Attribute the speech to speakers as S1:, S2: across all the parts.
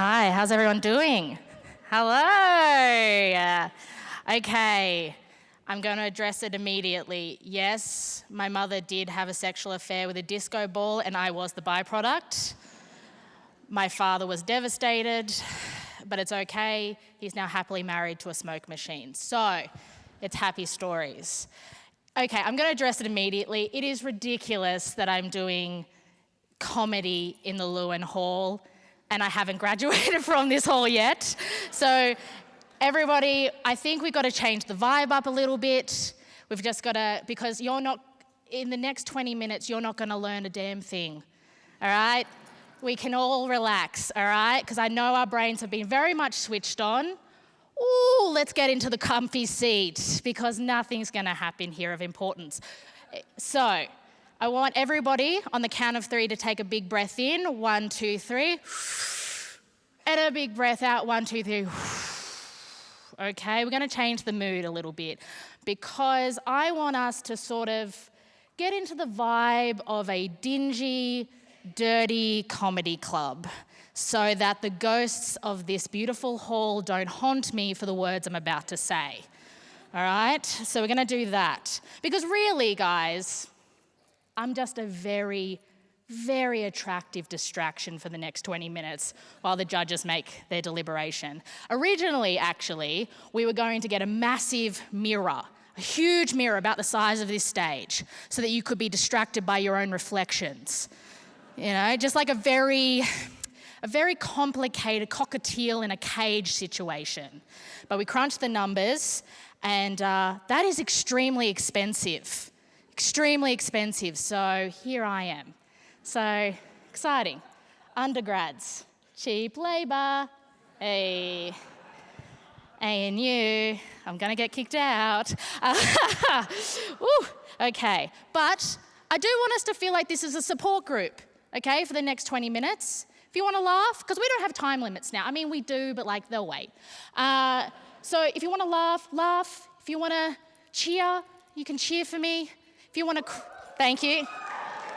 S1: Hi, how's everyone doing? Hello. Uh, okay, I'm going to address it immediately. Yes, my mother did have a sexual affair with a disco ball, and I was the byproduct. My father was devastated, but it's okay. He's now happily married to a smoke machine. So, it's happy stories. Okay, I'm going to address it immediately. It is ridiculous that I'm doing comedy in the Llewellyn Hall and I haven't graduated from this hall yet. So everybody, I think we've got to change the vibe up a little bit. We've just got to, because you're not, in the next 20 minutes, you're not going to learn a damn thing. All right? We can all relax, all right? Because I know our brains have been very much switched on. Ooh, let's get into the comfy seat because nothing's going to happen here of importance. So, I want everybody on the count of three to take a big breath in. One, two, three. And a big breath out. One, two, three. Okay, we're going to change the mood a little bit because I want us to sort of get into the vibe of a dingy, dirty comedy club so that the ghosts of this beautiful hall don't haunt me for the words I'm about to say. All right, so we're going to do that. Because really, guys, I'm just a very, very attractive distraction for the next 20 minutes while the judges make their deliberation. Originally, actually, we were going to get a massive mirror, a huge mirror about the size of this stage, so that you could be distracted by your own reflections. You know, just like a very, a very complicated cockatiel in a cage situation. But we crunched the numbers, and uh, that is extremely expensive extremely expensive. So here I am. So exciting. Undergrads, cheap labour. Hey. ANU, I'm going to get kicked out. Ooh, okay, but I do want us to feel like this is a support group, okay, for the next 20 minutes. If you want to laugh, because we don't have time limits now. I mean, we do, but like they'll wait. Uh, so if you want to laugh, laugh. If you want to cheer, you can cheer for me. You want to, thank you.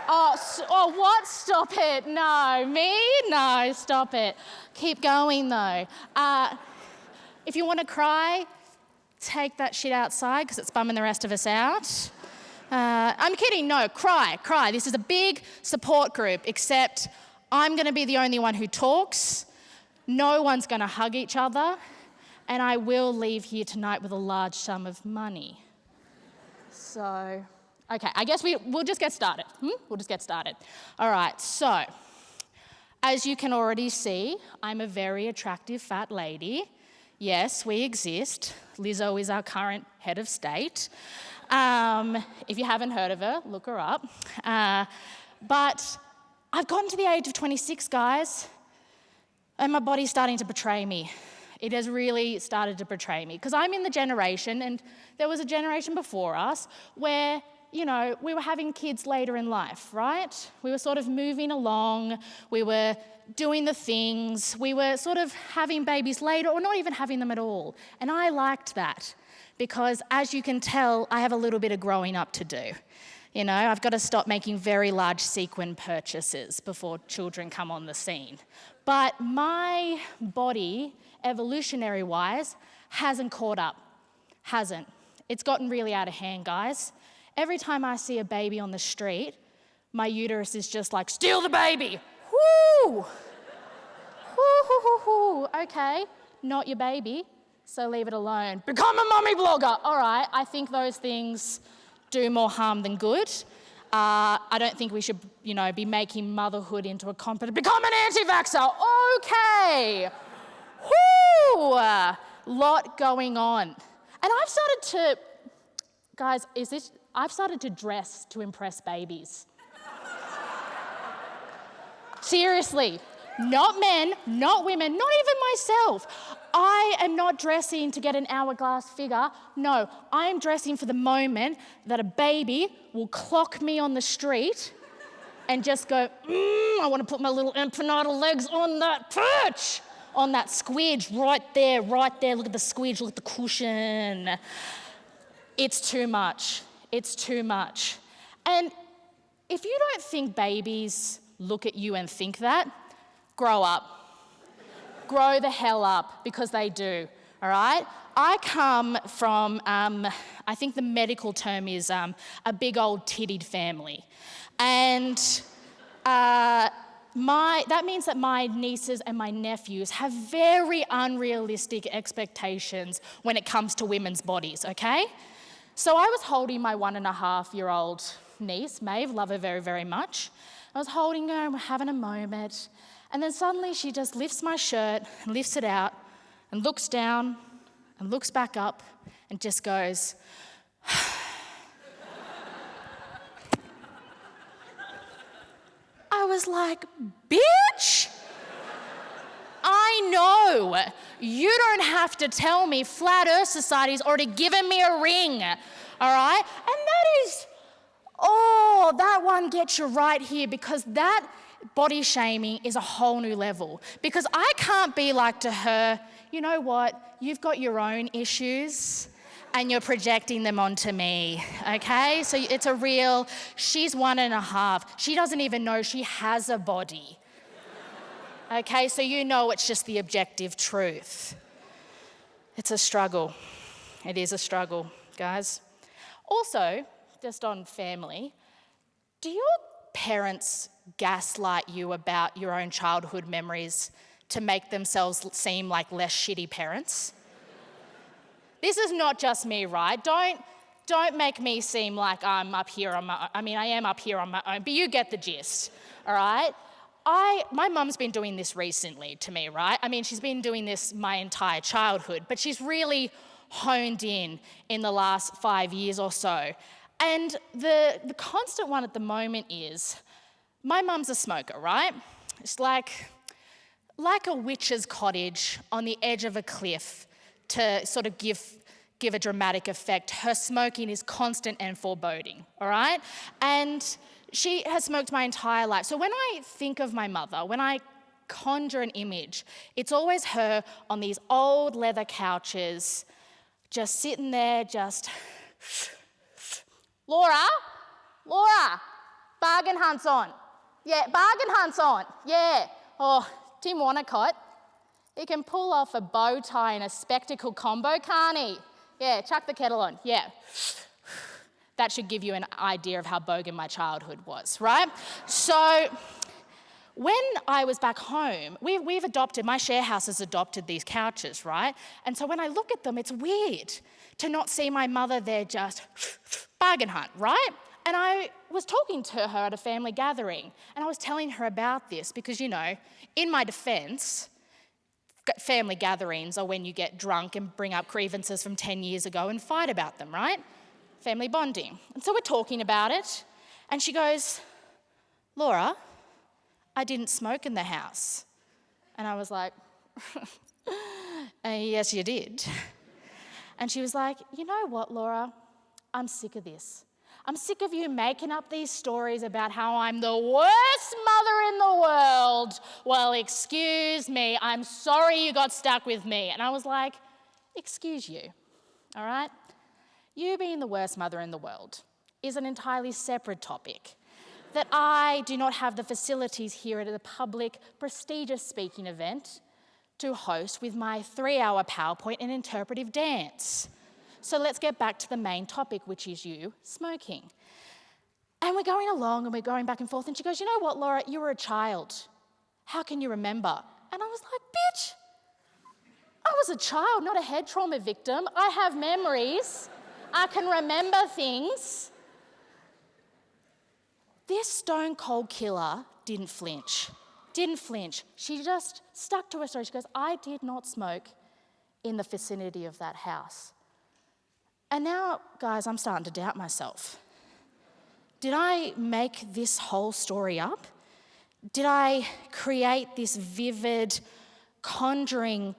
S1: Oh, oh, what? Stop it. No. Me? No, stop it. Keep going though. Uh, if you want to cry, take that shit outside because it's bumming the rest of us out. Uh, I'm kidding. No, cry, cry. This is a big support group, except I'm going to be the only one who talks. No one's going to hug each other. And I will leave here tonight with a large sum of money. So. Okay, I guess we, we'll just get started. Hmm? We'll just get started. All right, so as you can already see, I'm a very attractive fat lady. Yes, we exist. Lizzo is our current head of state. Um, if you haven't heard of her, look her up. Uh, but I've gotten to the age of 26, guys, and my body's starting to betray me. It has really started to betray me because I'm in the generation, and there was a generation before us where you know, we were having kids later in life, right? We were sort of moving along, we were doing the things, we were sort of having babies later or not even having them at all. And I liked that because, as you can tell, I have a little bit of growing up to do. You know, I've got to stop making very large sequin purchases before children come on the scene. But my body, evolutionary wise, hasn't caught up. Hasn't. It's gotten really out of hand, guys. Every time I see a baby on the street, my uterus is just like, steal the baby. Whoo! Whoo, hoo, hoo, hoo. Okay, not your baby, so leave it alone. Become a mummy blogger. All right, I think those things do more harm than good. Uh, I don't think we should, you know, be making motherhood into a competition. Become an anti-vaxxer. Okay. Whoo! Lot going on. And I've started to, guys, is this, I've started to dress to impress babies. Seriously, not men, not women, not even myself. I am not dressing to get an hourglass figure. No, I am dressing for the moment that a baby will clock me on the street and just go, mm, I want to put my little empanada legs on that perch, on that squidge right there, right there. Look at the squidge, look at the cushion. It's too much. It's too much. And if you don't think babies look at you and think that, grow up. grow the hell up because they do, all right? I come from, um, I think the medical term is um, a big old tittied family. And uh, my, that means that my nieces and my nephews have very unrealistic expectations when it comes to women's bodies, okay? So I was holding my one and a half year old niece, Maeve, love her very, very much. I was holding her and we're having a moment. And then suddenly she just lifts my shirt and lifts it out and looks down and looks back up and just goes, I was like, bitch, I know you don't have to tell me Flat Earth Society's already given me a ring, all right? And that is, oh, that one gets you right here because that body shaming is a whole new level. Because I can't be like to her, you know what, you've got your own issues and you're projecting them onto me, okay? So it's a real, she's one and a half. She doesn't even know she has a body. Okay, so you know it's just the objective truth. It's a struggle. It is a struggle, guys. Also, just on family, do your parents gaslight you about your own childhood memories to make themselves seem like less shitty parents? This is not just me, right? Don't, don't make me seem like I'm up here on my. I mean, I am up here on my own, but you get the gist, all right? I, my mum's been doing this recently to me, right? I mean, she's been doing this my entire childhood, but she's really honed in in the last five years or so. And the, the constant one at the moment is my mum's a smoker, right? It's like, like a witch's cottage on the edge of a cliff to sort of give, give a dramatic effect, her smoking is constant and foreboding, all right? And she has smoked my entire life. So when I think of my mother, when I conjure an image, it's always her on these old leather couches, just sitting there, just, Laura, Laura, bargain hunt's on. Yeah, bargain hunt's on. Yeah. Oh, Tim Wonnacott, he can pull off a bow tie and a spectacle combo, can't he? Yeah, chuck the kettle on. Yeah. That should give you an idea of how bogan my childhood was, right? So, when I was back home, we, we've adopted, my share house has adopted these couches, right? And so when I look at them, it's weird to not see my mother there just bargain hunt, right? And I was talking to her at a family gathering, and I was telling her about this because, you know, in my defense, family gatherings are when you get drunk and bring up grievances from 10 years ago and fight about them, right? Family bonding. And so we're talking about it, and she goes, Laura, I didn't smoke in the house. And I was like, uh, Yes, you did. And she was like, You know what, Laura? I'm sick of this. I'm sick of you making up these stories about how I'm the worst mother in the world. Well, excuse me, I'm sorry you got stuck with me. And I was like, Excuse you, all right? You being the worst mother in the world is an entirely separate topic that I do not have the facilities here at a public, prestigious speaking event to host with my three hour PowerPoint and interpretive dance. So let's get back to the main topic, which is you smoking. And we're going along and we're going back and forth. And she goes, You know what, Laura? You were a child. How can you remember? And I was like, Bitch, I was a child, not a head trauma victim. I have memories. I can remember things. This stone cold killer didn't flinch. Didn't flinch. She just stuck to her story. She goes, I did not smoke in the vicinity of that house. And now, guys, I'm starting to doubt myself. Did I make this whole story up? Did I create this vivid conjuring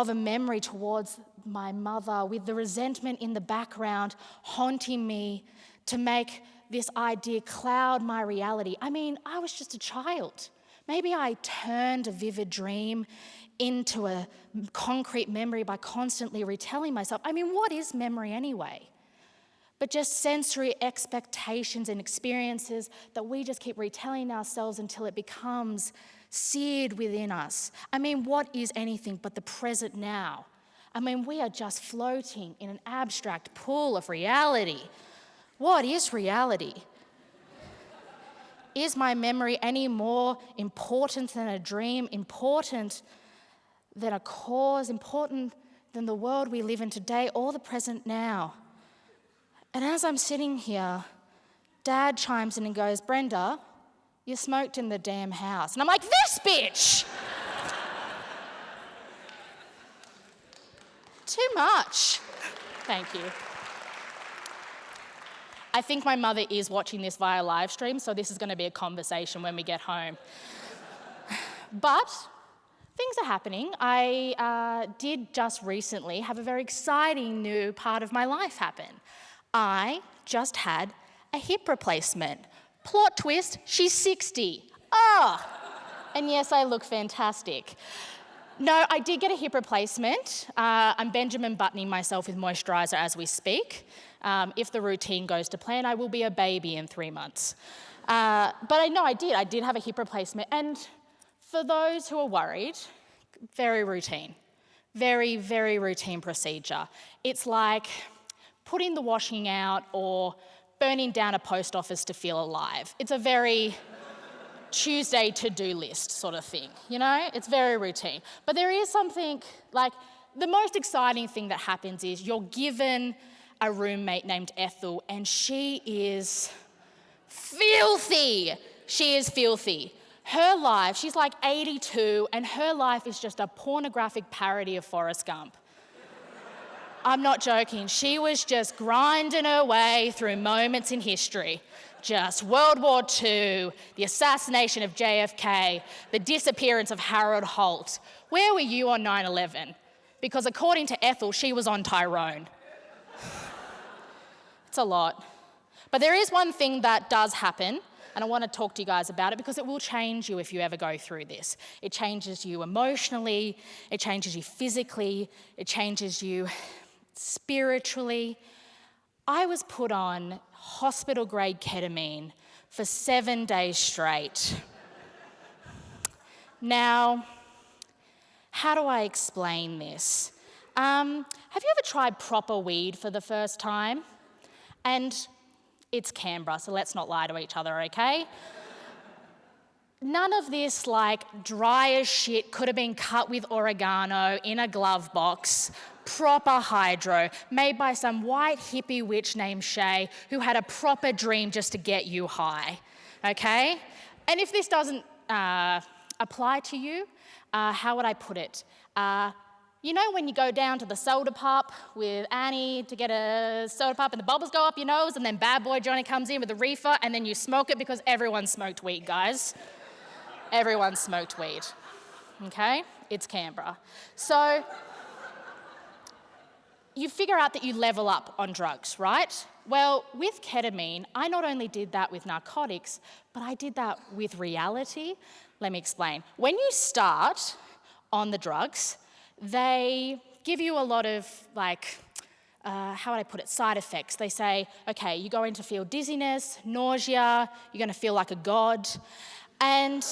S1: of a memory towards my mother with the resentment in the background haunting me to make this idea cloud my reality? I mean, I was just a child. Maybe I turned a vivid dream into a concrete memory by constantly retelling myself. I mean, what is memory anyway? but just sensory expectations and experiences that we just keep retelling ourselves until it becomes seared within us. I mean, what is anything but the present now? I mean, we are just floating in an abstract pool of reality. What is reality? Is my memory any more important than a dream, important than a cause, important than the world we live in today or the present now? And as I'm sitting here, Dad chimes in and goes, Brenda, you smoked in the damn house. And I'm like, this bitch! Too much. Thank you. I think my mother is watching this via live stream, so this is going to be a conversation when we get home. but things are happening. I uh, did just recently have a very exciting new part of my life happen. I just had a hip replacement. Plot twist, she's 60. Ah! And yes, I look fantastic. No, I did get a hip replacement. Uh, I'm Benjamin buttoning myself with moisturiser as we speak. Um, if the routine goes to plan, I will be a baby in three months. Uh, but I know I did. I did have a hip replacement. And for those who are worried, very routine. Very, very routine procedure. It's like putting the washing out or burning down a post office to feel alive. It's a very Tuesday to do list sort of thing, you know? It's very routine. But there is something like the most exciting thing that happens is you're given a roommate named Ethel, and she is filthy. She is filthy. Her life, she's like 82, and her life is just a pornographic parody of Forrest Gump. I'm not joking. She was just grinding her way through moments in history. Just World War II, the assassination of JFK, the disappearance of Harold Holt. Where were you on 9 11? Because according to Ethel, she was on Tyrone. it's a lot. But there is one thing that does happen, and I want to talk to you guys about it because it will change you if you ever go through this. It changes you emotionally, it changes you physically, it changes you spiritually. I was put on hospital grade ketamine for seven days straight. now, how do I explain this? Um, have you ever tried proper weed for the first time? And it's Canberra, so let's not lie to each other, okay? None of this, like, dry as shit, could have been cut with oregano in a glove box proper hydro made by some white hippie witch named Shay who had a proper dream just to get you high. Okay? And if this doesn't uh, apply to you, uh, how would I put it? Uh, you know when you go down to the soda pop with Annie to get a soda pop and the bubbles go up your nose and then bad boy Johnny comes in with a reefer and then you smoke it because everyone smoked weed, guys. everyone smoked weed. Okay? It's Canberra. So you figure out that you level up on drugs, right? Well, with ketamine, I not only did that with narcotics, but I did that with reality. Let me explain. When you start on the drugs, they give you a lot of like, uh, how would I put it, side effects. They say, okay, you're going to feel dizziness, nausea, you're going to feel like a god. And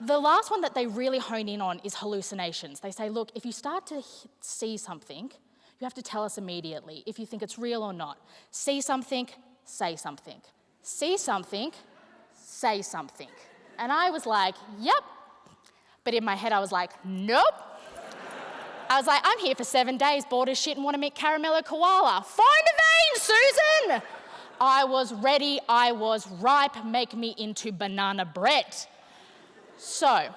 S1: the last one that they really hone in on is hallucinations. They say, look, if you start to see something, you have to tell us immediately if you think it's real or not. See something, say something. See something, say something. And I was like, yep. But in my head, I was like, nope. I was like, I'm here for seven days, bored as shit, and want to meet Caramello Koala. Find a vein, Susan! I was ready, I was ripe, make me into banana bread. So,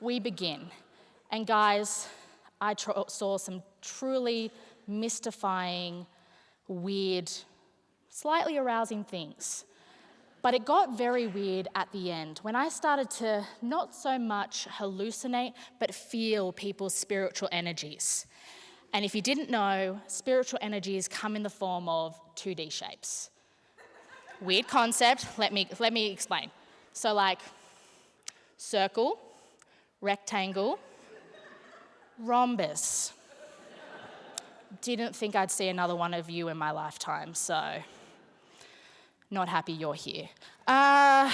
S1: we begin. And guys, I saw some truly mystifying, weird, slightly arousing things. But it got very weird at the end when I started to not so much hallucinate, but feel people's spiritual energies. And if you didn't know, spiritual energies come in the form of 2D shapes. Weird concept, let me, let me explain. So, like, circle, rectangle, rhombus, didn't think I'd see another one of you in my lifetime, so not happy you're here. Uh,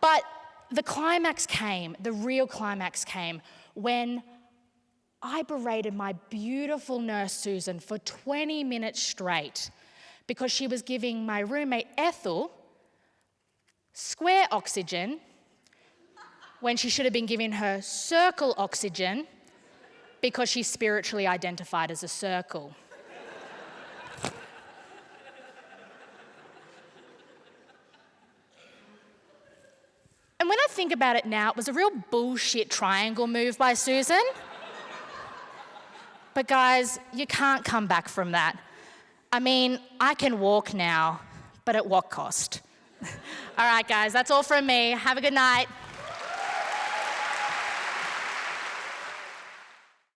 S1: but the climax came, the real climax came when I berated my beautiful nurse Susan for 20 minutes straight because she was giving my roommate Ethel square oxygen when she should have been giving her circle oxygen because she spiritually identified as a circle. and when I think about it now, it was a real bullshit triangle move by Susan. But guys, you can't come back from that. I mean, I can walk now, but at what cost? all right, guys, that's all from me. Have a good night.